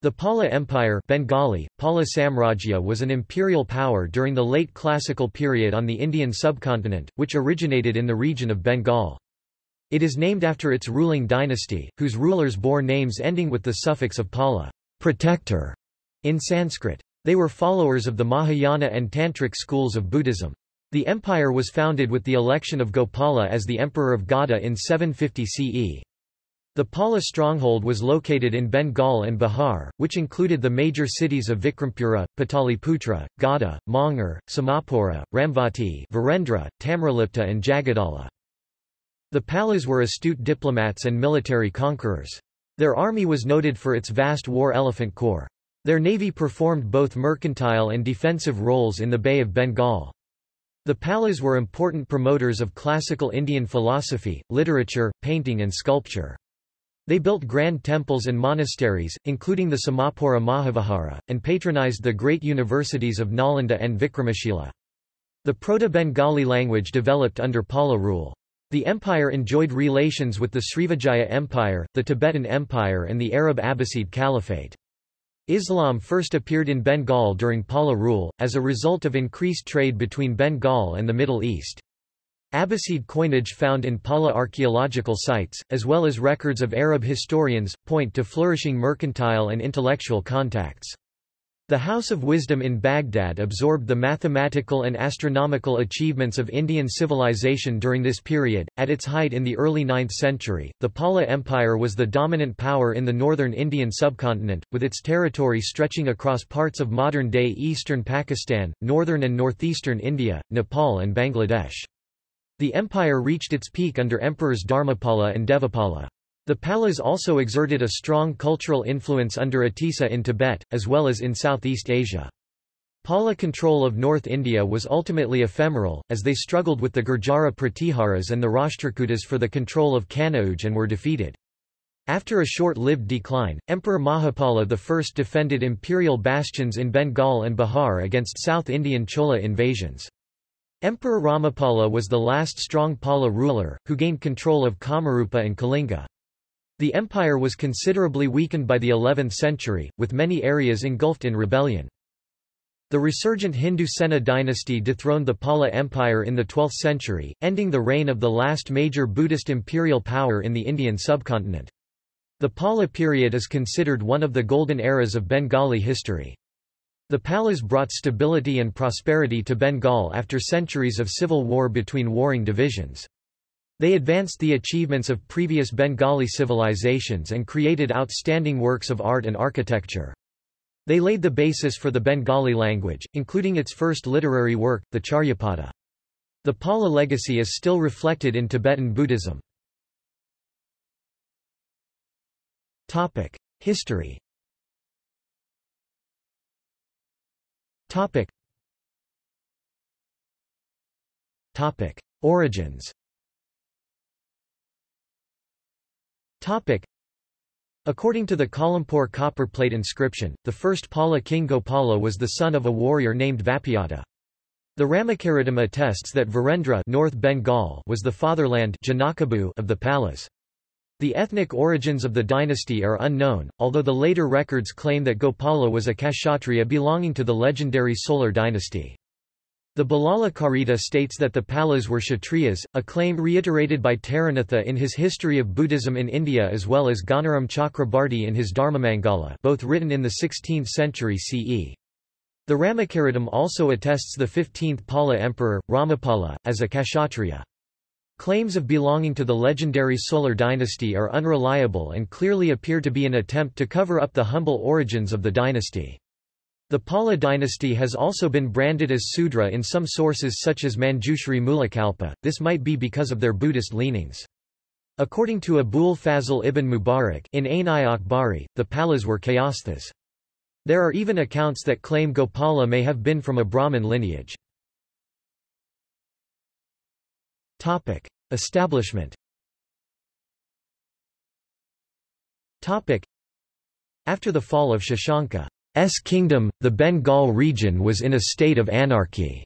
The Pala Empire Bengali, Pala Samrajya was an imperial power during the late classical period on the Indian subcontinent, which originated in the region of Bengal. It is named after its ruling dynasty, whose rulers bore names ending with the suffix of Pala protector", in Sanskrit. They were followers of the Mahayana and Tantric schools of Buddhism. The empire was founded with the election of Gopala as the emperor of Gauda in 750 CE. The Pala stronghold was located in Bengal and Bihar, which included the major cities of Vikrampura, Pataliputra, Gada, Mongar, Samapura, Ramvati, Virendra, Tamralipta and Jagadala. The Palas were astute diplomats and military conquerors. Their army was noted for its vast war elephant corps. Their navy performed both mercantile and defensive roles in the Bay of Bengal. The Palas were important promoters of classical Indian philosophy, literature, painting and sculpture. They built grand temples and monasteries, including the Samapura Mahavihara, and patronized the great universities of Nalanda and Vikramashila. The Proto-Bengali language developed under Pala rule. The empire enjoyed relations with the Srivijaya Empire, the Tibetan Empire and the Arab Abbasid Caliphate. Islam first appeared in Bengal during Pala rule, as a result of increased trade between Bengal and the Middle East. Abbasid coinage found in Pala archaeological sites, as well as records of Arab historians, point to flourishing mercantile and intellectual contacts. The House of Wisdom in Baghdad absorbed the mathematical and astronomical achievements of Indian civilization during this period. At its height in the early 9th century, the Pala Empire was the dominant power in the northern Indian subcontinent, with its territory stretching across parts of modern-day eastern Pakistan, northern and northeastern India, Nepal and Bangladesh. The empire reached its peak under emperors Dharmapala and Devapala. The Palas also exerted a strong cultural influence under Atisa in Tibet, as well as in Southeast Asia. Pala control of North India was ultimately ephemeral, as they struggled with the Gurjara Pratiharas and the Rashtrakutas for the control of Kanauj and were defeated. After a short-lived decline, Emperor Mahapala I defended imperial bastions in Bengal and Bihar against South Indian Chola invasions. Emperor Ramapala was the last strong Pala ruler, who gained control of Kamarupa and Kalinga. The empire was considerably weakened by the 11th century, with many areas engulfed in rebellion. The resurgent Hindu Sena dynasty dethroned the Pala Empire in the 12th century, ending the reign of the last major Buddhist imperial power in the Indian subcontinent. The Pala period is considered one of the golden eras of Bengali history. The Palas brought stability and prosperity to Bengal after centuries of civil war between warring divisions. They advanced the achievements of previous Bengali civilizations and created outstanding works of art and architecture. They laid the basis for the Bengali language, including its first literary work, the Charyapada. The Pala legacy is still reflected in Tibetan Buddhism. History Topic. Topic. Origins Topic. According to the Kalampur copper plate inscription, the first Pala king Gopala was the son of a warrior named Vapyata. The Ramakaritam attests that Virendra North Bengal was the fatherland of the Palas. The ethnic origins of the dynasty are unknown, although the later records claim that Gopala was a Kshatriya belonging to the legendary Solar dynasty. The Balala Karita states that the Palas were Kshatriyas, a claim reiterated by Taranatha in his History of Buddhism in India as well as Ganaram Chakrabarti in his Dharmamangala both written in the 16th century CE. The Ramakaritam also attests the 15th Pala emperor, Ramapala, as a Kshatriya. Claims of belonging to the legendary Solar dynasty are unreliable and clearly appear to be an attempt to cover up the humble origins of the dynasty. The Pala dynasty has also been branded as Sudra in some sources such as Manjushri Mulakalpa, this might be because of their Buddhist leanings. According to Abul Fazl ibn Mubarak in Ain Akbari, the Palas were Kayasthas. There are even accounts that claim Gopala may have been from a Brahmin lineage. Topic: Establishment. Topic: After the fall of Shashanka's kingdom, the Bengal region was in a state of anarchy.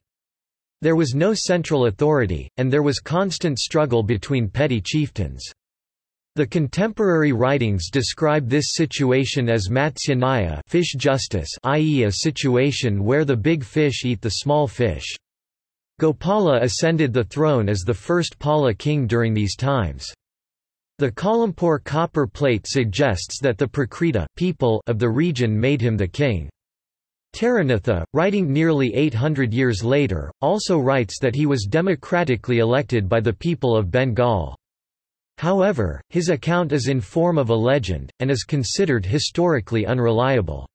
There was no central authority, and there was constant struggle between petty chieftains. The contemporary writings describe this situation as Matsya fish justice i.e. a situation where the big fish eat the small fish. Gopala ascended the throne as the first Pala king during these times. The Kalampur copper plate suggests that the Prakrita people of the region made him the king. Taranatha, writing nearly 800 years later, also writes that he was democratically elected by the people of Bengal. However, his account is in form of a legend, and is considered historically unreliable.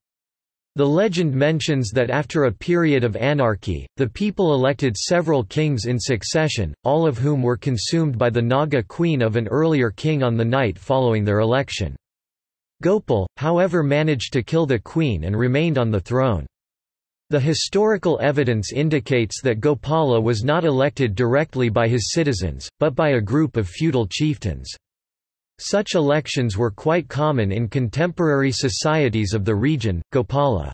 The legend mentions that after a period of anarchy, the people elected several kings in succession, all of whom were consumed by the Naga queen of an earlier king on the night following their election. Gopal, however managed to kill the queen and remained on the throne. The historical evidence indicates that Gopala was not elected directly by his citizens, but by a group of feudal chieftains. Such elections were quite common in contemporary societies of the region. Gopala's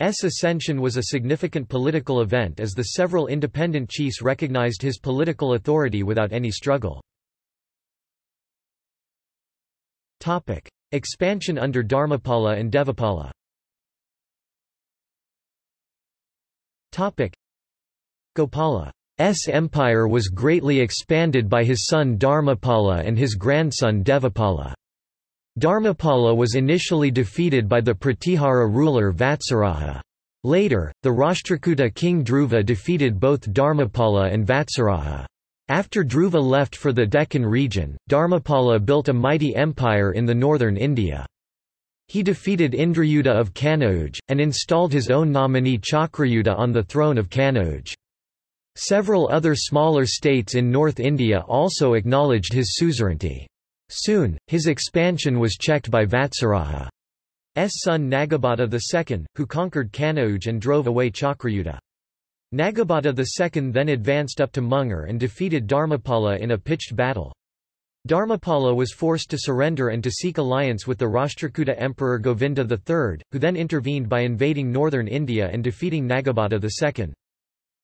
ascension was a significant political event as the several independent chiefs recognized his political authority without any struggle. Topic: Expansion under Dharmapala and Devapala. Gopala's empire was greatly expanded by his son Dharmapala and his grandson Devapala. Dharmapala was initially defeated by the Pratihara ruler Vatsaraja. Later, the Rashtrakuta king Dhruva defeated both Dharmapala and Vatsaraja. After Dhruva left for the Deccan region, Dharmapala built a mighty empire in the northern India. He defeated Indrayudha of Kanauj, and installed his own nominee Chakrayudha on the throne of Kanauj. Several other smaller states in North India also acknowledged his suzerainty. Soon, his expansion was checked by Vatsaraja's son Nagabhata II, who conquered Kanauj and drove away Chakrayudha. Nagabhata II then advanced up to Munger and defeated Dharmapala in a pitched battle. Dharmapala was forced to surrender and to seek alliance with the Rashtrakuta Emperor Govinda III, who then intervened by invading northern India and defeating Nagabhata II.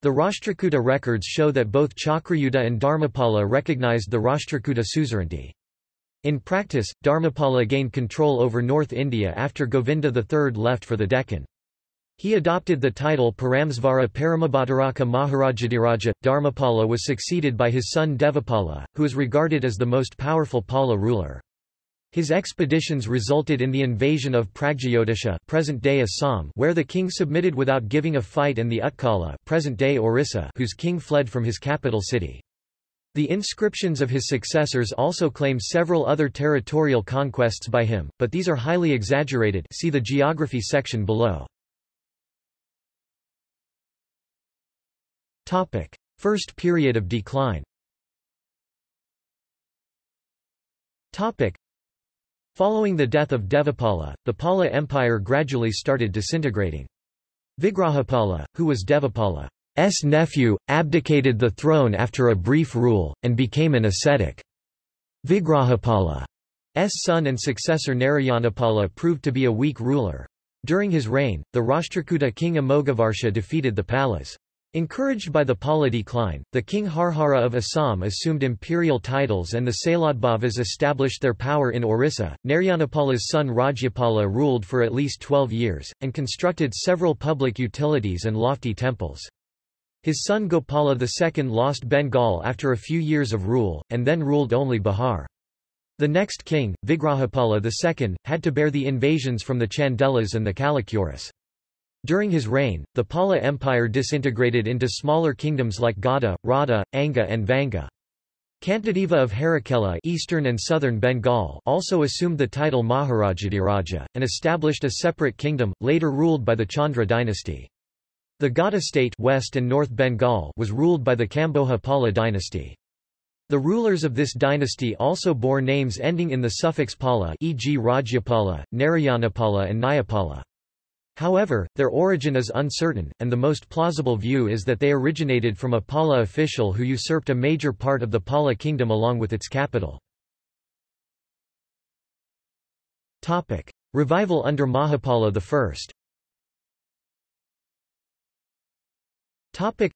The Rashtrakuta records show that both Chakrayudha and Dharmapala recognized the Rashtrakuta suzerainty. In practice, Dharmapala gained control over North India after Govinda III left for the Deccan. He adopted the title Paramsvara Paramabhadaraka Maharajadiraja. Dharmapala was succeeded by his son Devapala, who is regarded as the most powerful Pala ruler. His expeditions resulted in the invasion of Pragjyotisha present-day Assam where the king submitted without giving a fight and the Utkala present-day Orissa whose king fled from his capital city. The inscriptions of his successors also claim several other territorial conquests by him, but these are highly exaggerated see the geography section below. Topic. First period of decline Topic. Following the death of Devapala, the Pala Empire gradually started disintegrating. Vigrahapala, who was Devapala's nephew, abdicated the throne after a brief rule, and became an ascetic. Vigrahapala's son and successor Narayanapala proved to be a weak ruler. During his reign, the Rashtrakuta king Amogavarsha defeated the Palas. Encouraged by the Pala decline, the king Harhara of Assam assumed imperial titles and the Saladbhavas established their power in Orissa. Narayanapala's son Rajyapala ruled for at least 12 years, and constructed several public utilities and lofty temples. His son Gopala II lost Bengal after a few years of rule, and then ruled only Bihar. The next king, Vigrahapala II, had to bear the invasions from the Chandelas and the Kalachuris. During his reign, the Pala Empire disintegrated into smaller kingdoms like Gauda, Radha, Anga and Vanga. Kantadeva of Harakela eastern and southern Bengal also assumed the title Maharajadiraja, and established a separate kingdom, later ruled by the Chandra dynasty. The Gauda state West and North Bengal was ruled by the Kamboja Pala dynasty. The rulers of this dynasty also bore names ending in the suffix Pala e.g. Rajyapala, Narayanapala and Nyapala. However, their origin is uncertain, and the most plausible view is that they originated from a Pala official who usurped a major part of the Pala kingdom along with its capital. Revival under Mahapala I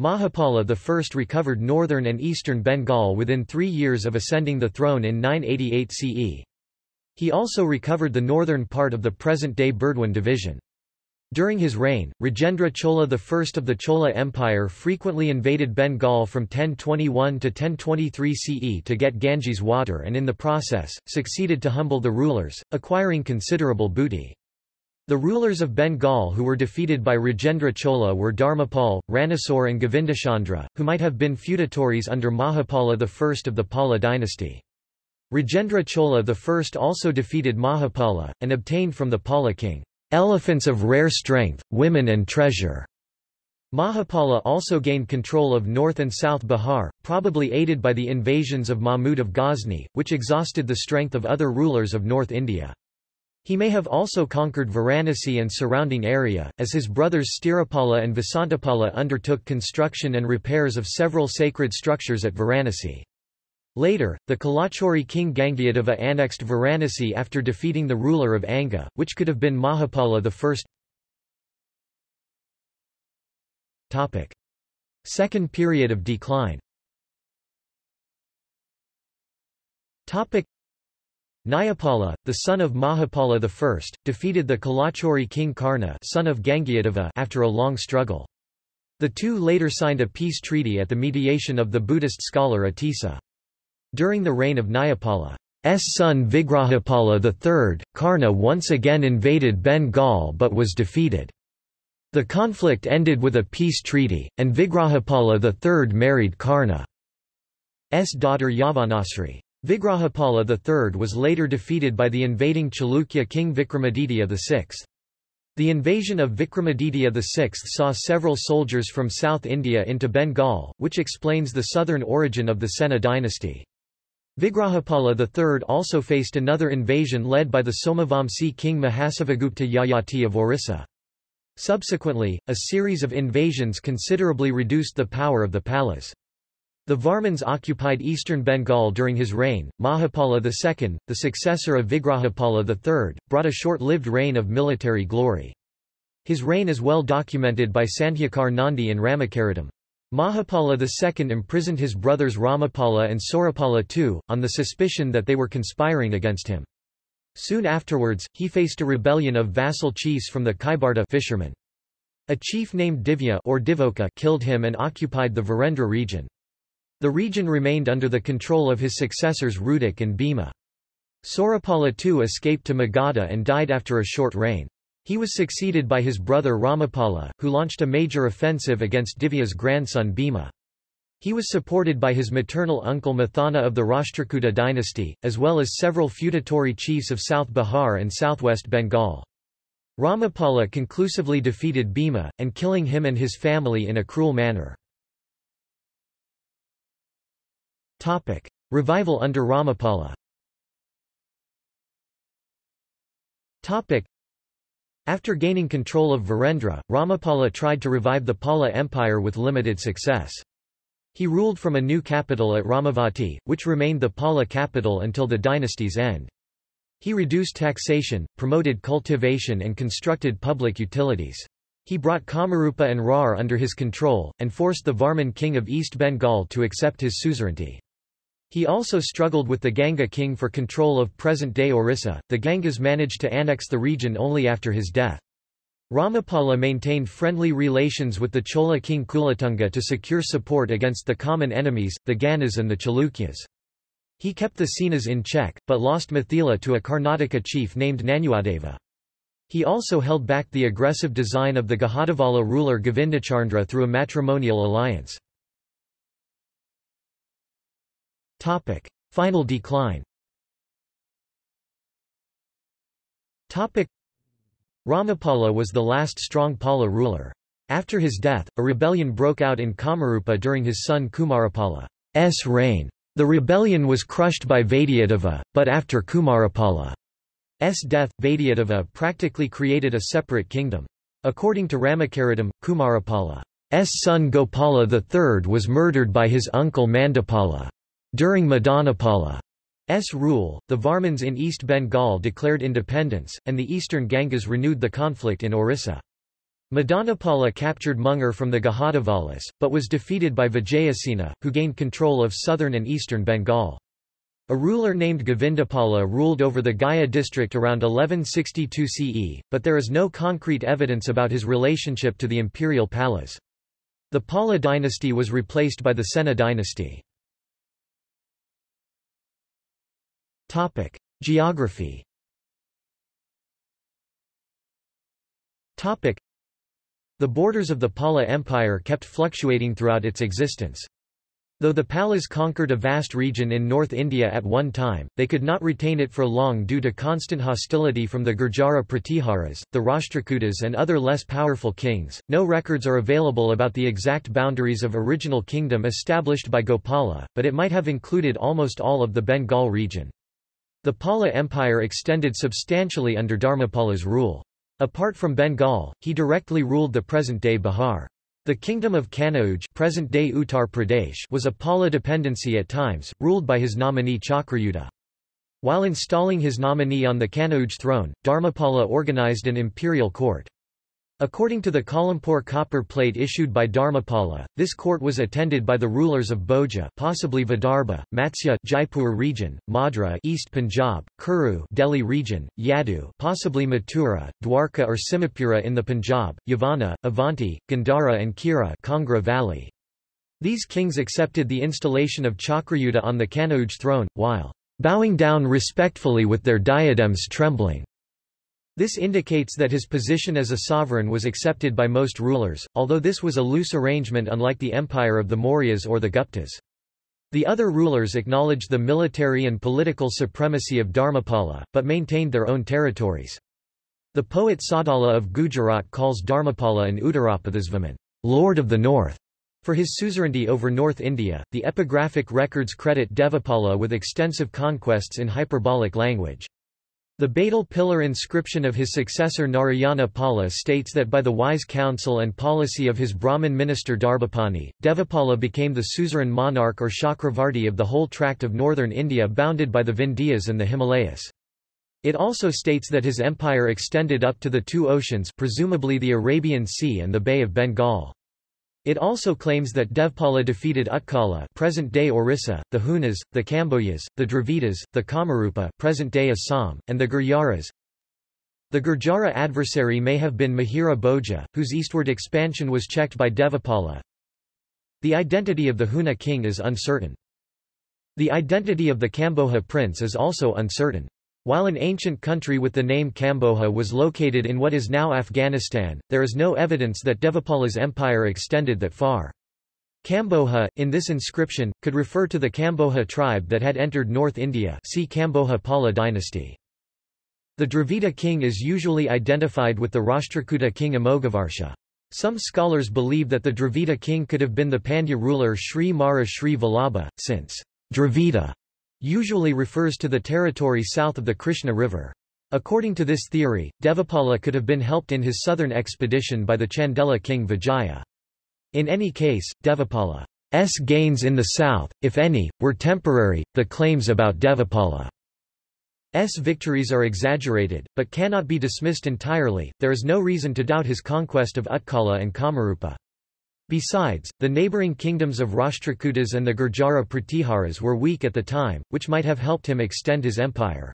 Mahapala I recovered northern and eastern Bengal within three years of ascending the throne in 988 CE. He also recovered the northern part of the present-day Burdwan division. During his reign, Rajendra Chola I of the Chola Empire frequently invaded Bengal from 1021 to 1023 CE to get Ganges water and in the process, succeeded to humble the rulers, acquiring considerable booty. The rulers of Bengal who were defeated by Rajendra Chola were Dharmapal, Ranasore and Govindachandra, who might have been feudatories under Mahapala I of the Pala dynasty. Rajendra Chola I also defeated Mahapala, and obtained from the Pala king, "...elephants of rare strength, women and treasure." Mahapala also gained control of North and South Bihar, probably aided by the invasions of Mahmud of Ghazni, which exhausted the strength of other rulers of North India. He may have also conquered Varanasi and surrounding area, as his brothers Sthirapala and Vasantapala undertook construction and repairs of several sacred structures at Varanasi. Later, the Kalachuri king Gangyadeva annexed Varanasi after defeating the ruler of Anga, which could have been Mahapala I. Second period of decline Nyapala, the son of Mahapala I, defeated the Kalachuri king Karna son of after a long struggle. The two later signed a peace treaty at the mediation of the Buddhist scholar Atisa. During the reign of Nyapala's son Vigrahapala III, Karna once again invaded Bengal but was defeated. The conflict ended with a peace treaty, and Vigrahapala III married Karna's daughter Yavanasri. Vigrahapala III was later defeated by the invading Chalukya king Vikramaditya VI. The invasion of Vikramaditya VI saw several soldiers from South India into Bengal, which explains the southern origin of the Sena dynasty. Vigrahapala III also faced another invasion led by the Somavamsi king Mahasavagupta Yayati of Orissa. Subsequently, a series of invasions considerably reduced the power of the Palas. The Varmans occupied eastern Bengal during his reign. Mahapala II, the successor of Vigrahapala III, brought a short-lived reign of military glory. His reign is well documented by Sandhyakar Nandi in Ramacaritam. Mahapala II imprisoned his brothers Ramapala and Surapala II, on the suspicion that they were conspiring against him. Soon afterwards, he faced a rebellion of vassal chiefs from the Kaibarta fishermen. A chief named Divya or Divoka killed him and occupied the Virendra region. The region remained under the control of his successors Rudik and Bhima. Surapala II escaped to Magadha and died after a short reign. He was succeeded by his brother Ramapala, who launched a major offensive against Divya's grandson Bhima. He was supported by his maternal uncle Mathana of the Rashtrakuta dynasty, as well as several feudatory chiefs of South Bihar and southwest Bengal. Ramapala conclusively defeated Bhima, and killing him and his family in a cruel manner. Topic. Revival under Ramapala Topic. After gaining control of Virendra, Ramapala tried to revive the Pala Empire with limited success. He ruled from a new capital at Ramavati, which remained the Pala capital until the dynasty's end. He reduced taxation, promoted cultivation and constructed public utilities. He brought Kamarupa and Rar under his control, and forced the Varman king of East Bengal to accept his suzerainty. He also struggled with the Ganga king for control of present-day Orissa. The Gangas managed to annex the region only after his death. Ramapala maintained friendly relations with the Chola king Kulatunga to secure support against the common enemies, the Gangas and the Chalukyas. He kept the Senas in check, but lost Mithila to a Karnataka chief named Nanuadeva. He also held back the aggressive design of the Gahadavala ruler Govindachandra through a matrimonial alliance. Topic. Final decline Topic. Ramapala was the last strong Pala ruler. After his death, a rebellion broke out in Kamarupa during his son Kumarapala's reign. The rebellion was crushed by Vaidyadeva, but after Kumarapala's death, Vaidyadeva practically created a separate kingdom. According to Ramacaritam, Kumarapala's son Gopala III was murdered by his uncle Madanapala. During Madanapala's rule, the Varmans in East Bengal declared independence, and the eastern Gangas renewed the conflict in Orissa. Madanapala captured Munger from the Gahadavalas, but was defeated by Vijayasena, who gained control of southern and eastern Bengal. A ruler named Govindapala ruled over the Gaya district around 1162 CE, but there is no concrete evidence about his relationship to the imperial Palas. The Pala dynasty was replaced by the Sena dynasty. Geography the borders of the Pala Empire kept fluctuating throughout its existence. Though the Palas conquered a vast region in North India at one time, they could not retain it for long due to constant hostility from the Gurjara Pratiharas, the Rashtrakutas and other less powerful kings. No records are available about the exact boundaries of original kingdom established by Gopala, but it might have included almost all of the Bengal region. The Pala Empire extended substantially under Dharmapala's rule. Apart from Bengal, he directly ruled the present-day Bihar. The kingdom of Kanauj present-day Uttar Pradesh was a Pala dependency at times, ruled by his nominee Chakrayudha. While installing his nominee on the Kanauj throne, Dharmapala organized an imperial court. According to the Kalampur copper plate issued by Dharmapala, this court was attended by the rulers of Boja, possibly Vidarbha, Matsya Jaipur region, Madra East Punjab, Kuru Delhi region, Yadu possibly Mathura, Dwarka or Simapura in the Punjab, Yavana, Avanti, Gandhara and Kira Kangra Valley. These kings accepted the installation of Chakrayudha on the Kanauj throne, while bowing down respectfully with their diadems trembling. This indicates that his position as a sovereign was accepted by most rulers, although this was a loose arrangement unlike the empire of the Mauryas or the Guptas. The other rulers acknowledged the military and political supremacy of Dharmapala, but maintained their own territories. The poet Saudala of Gujarat calls Dharmapala an Uttarapathasvaman, Lord of the North. For his suzerainty over North India, the epigraphic records credit Devapala with extensive conquests in hyperbolic language. The Badal pillar inscription of his successor Narayana Pala states that by the wise counsel and policy of his Brahmin minister Darbhapani, Devapala became the suzerain monarch or Chakravarti of the whole tract of northern India bounded by the Vindhyas and the Himalayas. It also states that his empire extended up to the two oceans presumably the Arabian Sea and the Bay of Bengal. It also claims that Devapala defeated Utkala present-day Orissa, the Hunas, the Kambojas, the Dravidas, the Kamarupa present-day Assam, and the Gurjaras. The Gurjara adversary may have been Mihira Bhoja, whose eastward expansion was checked by Devapala. The identity of the Huna king is uncertain. The identity of the Kamboja prince is also uncertain. While an ancient country with the name Kamboja was located in what is now Afghanistan, there is no evidence that Devapala's empire extended that far. Kamboja, in this inscription, could refer to the Kamboja tribe that had entered North India see Kamboja Pala dynasty. The Dravida king is usually identified with the Rashtrakuta king Amogavarsha. Some scholars believe that the Dravida king could have been the Pandya ruler Sri Mara Sri Vallabha, since Dravida usually refers to the territory south of the Krishna River. According to this theory, Devapala could have been helped in his southern expedition by the Chandela king Vijaya. In any case, Devapala's gains in the south, if any, were temporary. The claims about Devapala's victories are exaggerated, but cannot be dismissed entirely. There is no reason to doubt his conquest of Utkala and Kamarupa. Besides, the neighbouring kingdoms of Rashtrakutas and the Gurjara Pratiharas were weak at the time, which might have helped him extend his empire.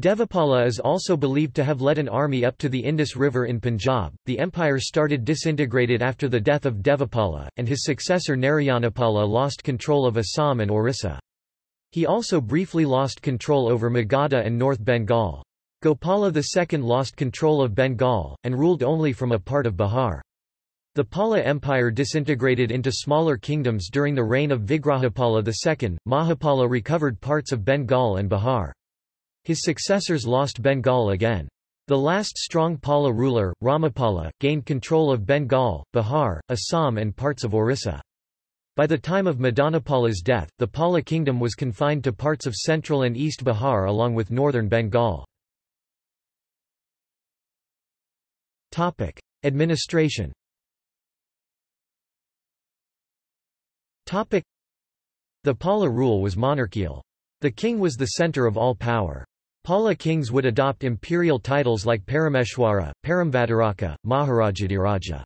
Devapala is also believed to have led an army up to the Indus River in Punjab. The empire started disintegrated after the death of Devapala, and his successor Narayanapala lost control of Assam and Orissa. He also briefly lost control over Magadha and North Bengal. Gopala II lost control of Bengal, and ruled only from a part of Bihar. The Pala Empire disintegrated into smaller kingdoms during the reign of Vigrahapala II. Mahapala recovered parts of Bengal and Bihar. His successors lost Bengal again. The last strong Pala ruler, Ramapala, gained control of Bengal, Bihar, Assam and parts of Orissa. By the time of Madanapala's death, the Pala kingdom was confined to parts of central and east Bihar along with northern Bengal. Administration The Pala rule was monarchical. The king was the center of all power. Pala kings would adopt imperial titles like Parameshwara, Paramvadaraka, Maharajadiraja.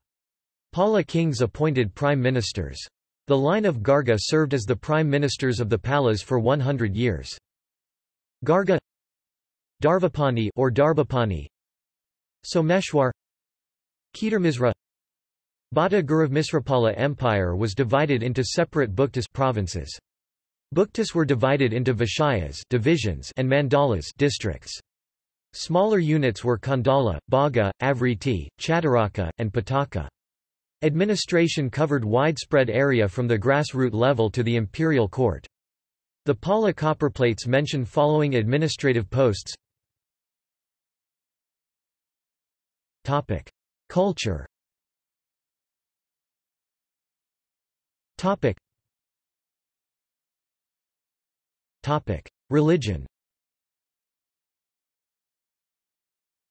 Pala kings appointed prime ministers. The line of Garga served as the prime ministers of the Palas for 100 years. Garga Darvapani or Darbapani Someshwar Kedarmisra Bhatta Guruvmisrapala Empire was divided into separate Bhuktas provinces. Bhuktas were divided into Vishayas divisions and Mandalas districts. Smaller units were Kandala, Bhaga, Avriti, Chataraka, and Pataka. Administration covered widespread area from the grassroots level to the imperial court. The Pala copperplates mention following administrative posts Culture Topic. Topic. Religion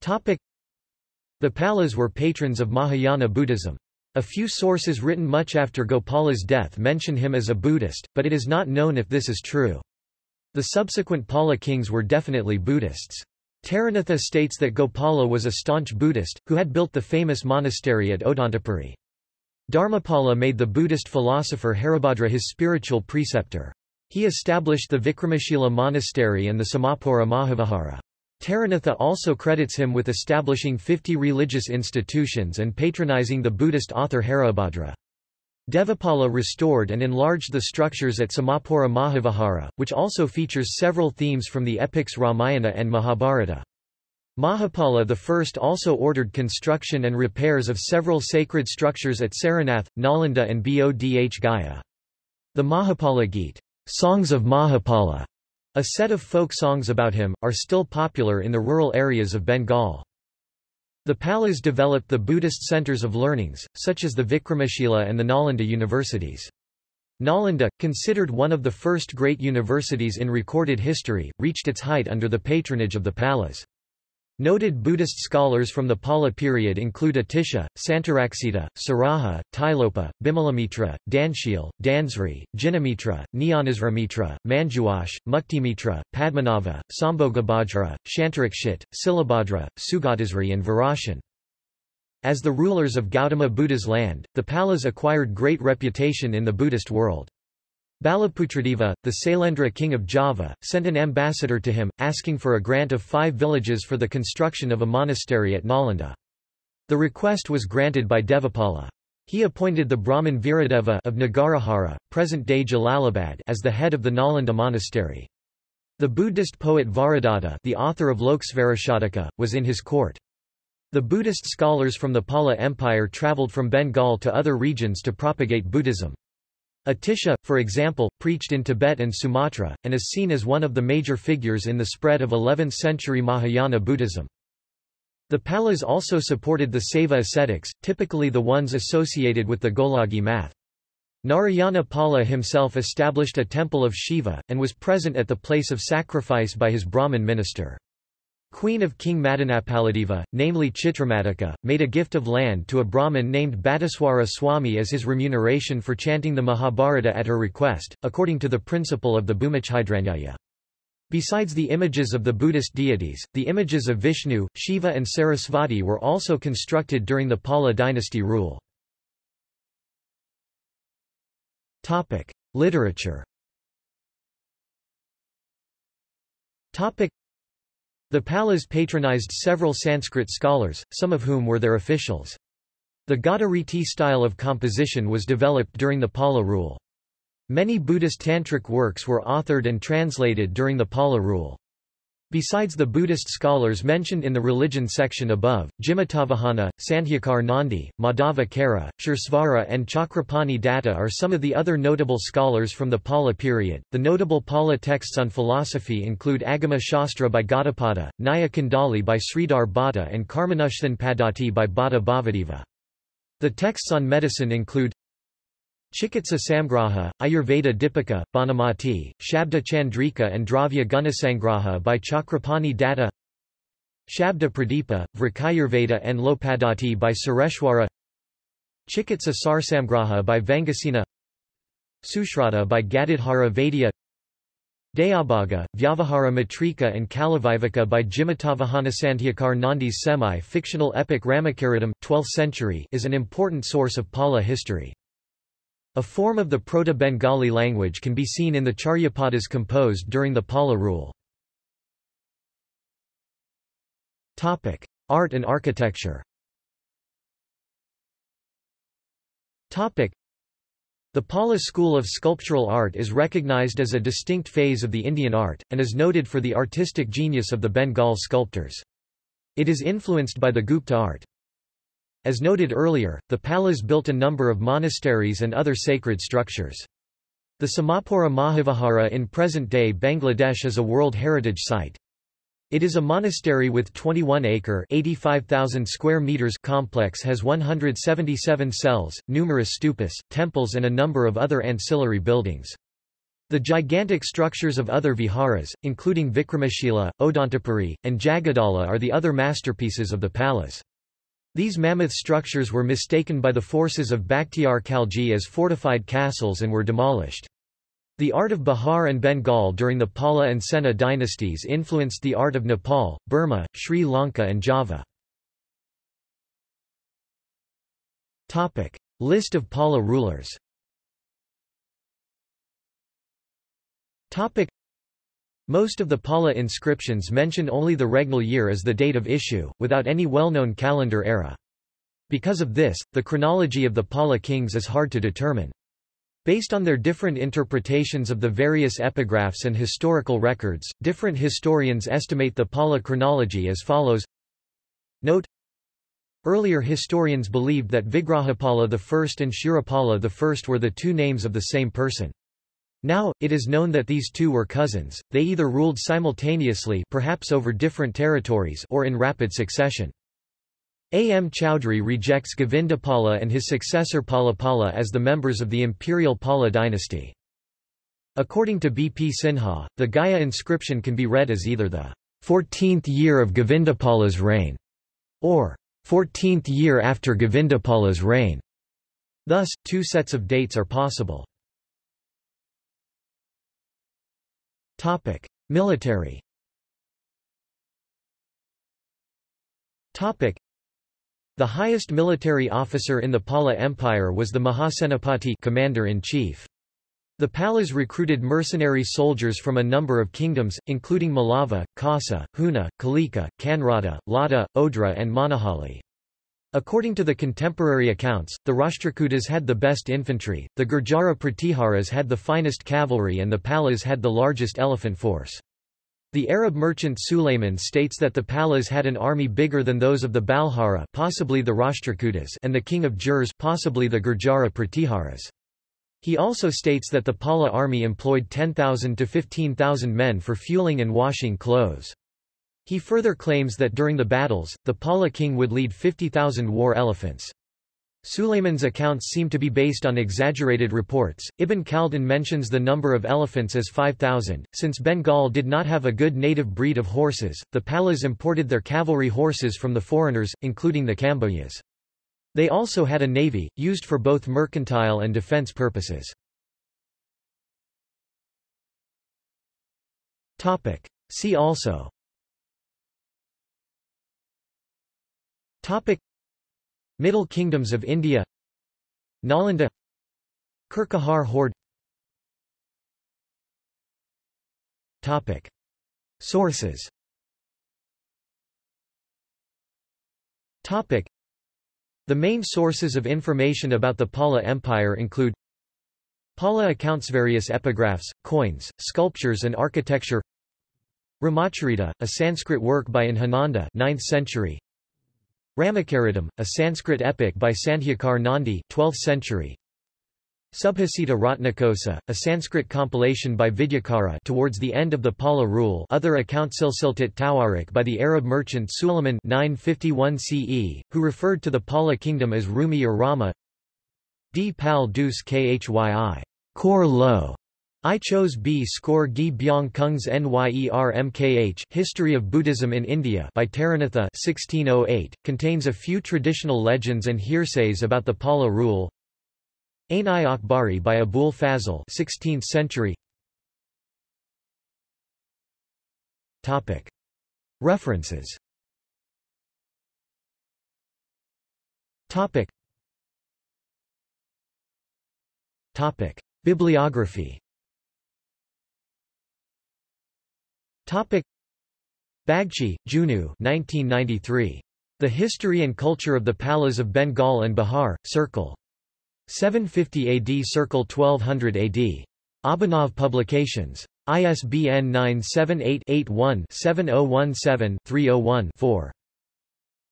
Topic. The Palas were patrons of Mahayana Buddhism. A few sources written much after Gopala's death mention him as a Buddhist, but it is not known if this is true. The subsequent Pala kings were definitely Buddhists. Taranatha states that Gopala was a staunch Buddhist, who had built the famous monastery at Odantapuri. Dharmapala made the Buddhist philosopher Haribhadra his spiritual preceptor. He established the Vikramashila monastery and the Samapura Mahavihara. Taranatha also credits him with establishing 50 religious institutions and patronizing the Buddhist author Haribhadra. Devapala restored and enlarged the structures at Samapura Mahavihara, which also features several themes from the epics Ramayana and Mahabharata. Mahapala I also ordered construction and repairs of several sacred structures at Sarnath, Nalanda and Bodh Gaya. The Mahapala Geet, Songs of Mahapala, a set of folk songs about him, are still popular in the rural areas of Bengal. The Palas developed the Buddhist centers of learnings, such as the Vikramashila and the Nalanda universities. Nalanda, considered one of the first great universities in recorded history, reached its height under the patronage of the Palas. Noted Buddhist scholars from the Pala period include Atisha, Santaraksita, Saraha, Tilopa, Bimalamitra, Danshil, Dansri, Jinamitra, Mitra, Manjuash, Muktimitra, Padmanava, Sambhogabhadra, Shantarakshit, Silabhadra, Sugatasri and Virashan. As the rulers of Gautama Buddha's land, the Palas acquired great reputation in the Buddhist world. Balaputradeva, the Sailendra king of Java, sent an ambassador to him, asking for a grant of five villages for the construction of a monastery at Nalanda. The request was granted by Devapala. He appointed the Brahmin Viradeva of Nagarahara, present-day Jalalabad as the head of the Nalanda monastery. The Buddhist poet Varadatta the author of Loksvarashataka, was in his court. The Buddhist scholars from the Pala Empire travelled from Bengal to other regions to propagate Buddhism. Atisha, for example, preached in Tibet and Sumatra, and is seen as one of the major figures in the spread of 11th-century Mahayana Buddhism. The Palas also supported the Saiva ascetics, typically the ones associated with the Golagi math. Narayana Pala himself established a temple of Shiva, and was present at the place of sacrifice by his Brahmin minister. Queen of King Madanappaladeva, namely Chitramadika, made a gift of land to a Brahmin named Bhattiswara Swami as his remuneration for chanting the Mahabharata at her request, according to the principle of the Bhumijhydranjaya. Besides the images of the Buddhist deities, the images of Vishnu, Shiva and Sarasvati were also constructed during the Pala dynasty rule. Literature the Palas patronized several Sanskrit scholars, some of whom were their officials. The Gada style of composition was developed during the Pala rule. Many Buddhist tantric works were authored and translated during the Pala rule. Besides the Buddhist scholars mentioned in the religion section above, Jimatavahana, Sandhyakar Nandi, Madhava Kara, Suresvara, and Chakrapani Datta are some of the other notable scholars from the Pala period. The notable Pala texts on philosophy include Agama Shastra by Gaudapada, Nyaya Kundali by Sridhar Bhatta, and Karmanushthan Paddhati by Bhatta Bhavadeva. The texts on medicine include Chikitsa Samgraha, Ayurveda Dipika, Banamati, Shabda Chandrika and Dravya Gunasangraha by Chakrapani Datta. Shabda Pradipa, Vrikayurveda and Lopadati by Sureshwara Chikitsa Sarsamgraha by Vangasena. Sushruta by Gadadhara Vaidya. Dayabhaga, Vyavahara Matrika and Kalavivaka by Jimatavahana Nandi's semi-fictional epic Ramacharitam 12th century is an important source of Pala history. A form of the Proto-Bengali language can be seen in the Charyapadas composed during the Pala rule. Topic: Art and architecture Topic: the Pala school of sculptural art is recognized as a distinct phase of the Indian art, and is noted for the artistic genius of the Bengal sculptors. It is influenced by the Gupta art. As noted earlier, the Palas built a number of monasteries and other sacred structures. The Samapura Mahavihara in present-day Bangladesh is a World Heritage Site. It is a monastery with 21-acre (85,000 square meters) complex has 177 cells, numerous stupas, temples and a number of other ancillary buildings. The gigantic structures of other viharas, including Vikramashila, Odantapuri, and Jagadala are the other masterpieces of the Palas. These mammoth structures were mistaken by the forces of Bakhtiar Khalji as fortified castles and were demolished. The art of Bihar and Bengal during the Pala and Sena dynasties influenced the art of Nepal, Burma, Sri Lanka and Java. List of Pala rulers Most of the Pala inscriptions mention only the regnal year as the date of issue, without any well-known calendar era. Because of this, the chronology of the Pala kings is hard to determine. Based on their different interpretations of the various epigraphs and historical records, different historians estimate the Pala chronology as follows. Note Earlier historians believed that Vigrahapala I and Shurapala I were the two names of the same person. Now, it is known that these two were cousins, they either ruled simultaneously perhaps over different territories or in rapid succession. A. M. Chowdhury rejects Govindapala and his successor Palapala as the members of the imperial Pala dynasty. According to B. P. Sinha, the Gaya inscription can be read as either the 14th year of Govindapala's reign or 14th year after Govindapala's reign. Thus, two sets of dates are possible. Topic: Military. Topic: the highest military officer in the Pala Empire was the Mahasenapati commander-in-chief. The Palas recruited mercenary soldiers from a number of kingdoms, including Malava, Kasa, Huna, Kalika, Kanrada, Lata, Odra and Manahali. According to the contemporary accounts, the Rashtrakutas had the best infantry, the Gurjara Pratiharas had the finest cavalry and the Palas had the largest elephant force. The Arab merchant Sulayman states that the Palas had an army bigger than those of the Balhara possibly the Rashtrakutas and the king of Jurs possibly the Gurjara Pratiharas. He also states that the Pala army employed 10,000 to 15,000 men for fueling and washing clothes. He further claims that during the battles, the Pala king would lead 50,000 war elephants. Sulayman's accounts seem to be based on exaggerated reports. Ibn Khaldun mentions the number of elephants as 5,000. Since Bengal did not have a good native breed of horses, the Palas imported their cavalry horses from the foreigners, including the Kambojas. They also had a navy, used for both mercantile and defense purposes. See also Topic. Middle Kingdoms of India. Nalanda. Kirkahar horde. Topic. Sources. Topic. The main sources of information about the Pala Empire include Pala accounts various epigraphs, coins, sculptures and architecture Ramacharita, a Sanskrit work by Inhananda 9th century Ramacharitam, a Sanskrit epic by Sandhyakar Nandi 12th century. Subhasita Ratnakosa, a Sanskrit compilation by Vidyakara towards the end of the Pala rule other account Silsiltat Tawarik by the Arab merchant Suleiman 951 CE, who referred to the Pala kingdom as Rumi or Rama D. Pal Dus Khyi. Kor Lo I chose B. Score Gi Byong Kung's Nyermkh History of Buddhism in India by Taranatha 1608, contains a few traditional legends and hearsays about the Pala rule. Ain-i Akbari by Abul Fazl 16th century Topic. References Topic. Topic. Bibliography Topic. Bagchi, Junu 1993. The History and Culture of the Palas of Bengal and Bihar, Circle. 750 AD Circle 1200 AD. Abhinav Publications. ISBN 978-81-7017-301-4.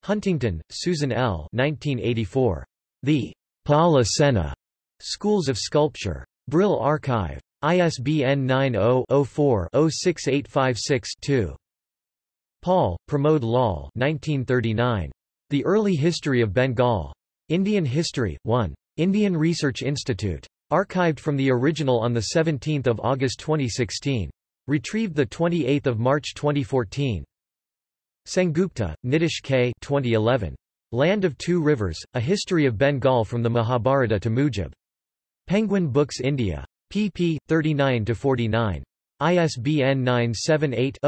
Huntington, Susan L. 1984. The Pala Sena Schools of Sculpture. Brill Archive. ISBN 90-04-06856-2. Paul, Pramod Lal 1939. The Early History of Bengal. Indian History, 1. Indian Research Institute. Archived from the original on 17 August 2016. Retrieved 28 March 2014. Sengupta, Nitish K. 2011. Land of Two Rivers, A History of Bengal from the Mahabharata to Mujib. Penguin Books India. Pp. 39-49. ISBN 978